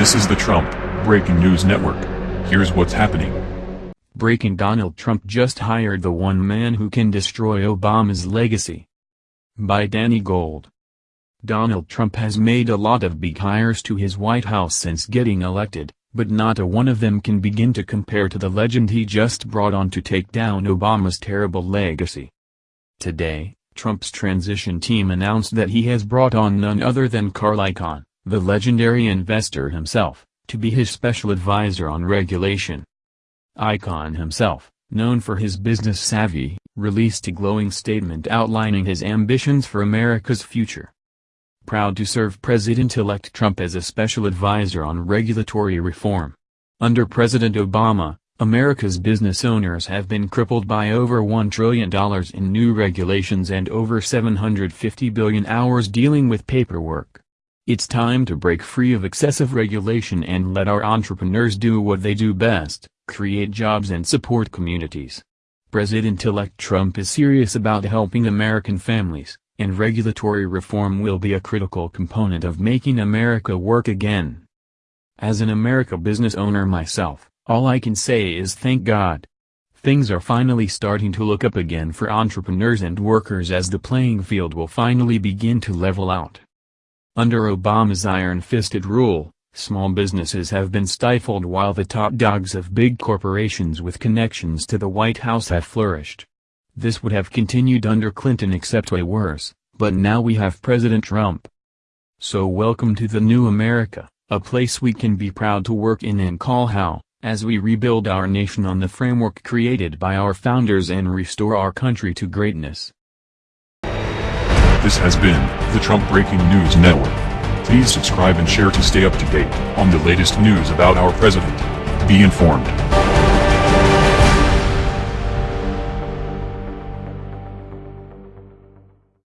This is the Trump Breaking News Network. Here's what's happening. Breaking Donald Trump just hired the one man who can destroy Obama's legacy. By Danny Gold. Donald Trump has made a lot of big hires to his White House since getting elected, but not a one of them can begin to compare to the legend he just brought on to take down Obama's terrible legacy. Today, Trump's transition team announced that he has brought on none other than Carl Icahn, the legendary investor himself, to be his special advisor on regulation. Icahn himself, known for his business savvy, released a glowing statement outlining his ambitions for America's future. Proud to serve President-elect Trump as a special advisor on regulatory reform. Under President Obama, America's business owners have been crippled by over $1 trillion in new regulations and over 750 billion hours dealing with paperwork. It's time to break free of excessive regulation and let our entrepreneurs do what they do best, create jobs and support communities. President-elect Trump is serious about helping American families, and regulatory reform will be a critical component of making America work again. As an America business owner myself, all I can say is thank God. Things are finally starting to look up again for entrepreneurs and workers as the playing field will finally begin to level out. Under Obama's iron-fisted rule, small businesses have been stifled while the top dogs of big corporations with connections to the White House have flourished. This would have continued under Clinton except way worse, but now we have President Trump. So welcome to the new America, a place we can be proud to work in and call how, as we rebuild our nation on the framework created by our founders and restore our country to greatness. This has been the Trump Breaking News Network. Please subscribe and share to stay up to date on the latest news about our president. Be informed.